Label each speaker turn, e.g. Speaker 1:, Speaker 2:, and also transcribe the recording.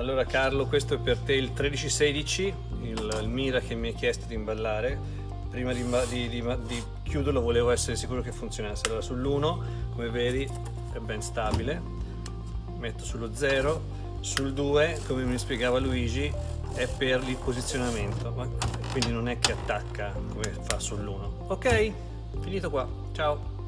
Speaker 1: Allora Carlo, questo è per te il 1316, il, il Mira che mi hai chiesto di imballare. Prima di, di, di, di chiuderlo volevo essere sicuro che funzionasse. Allora sull'1, come vedi, è ben stabile. Metto sullo 0, sul 2, come mi spiegava Luigi, è per il posizionamento, quindi non è che attacca come fa sull'1. Ok, finito qua. Ciao!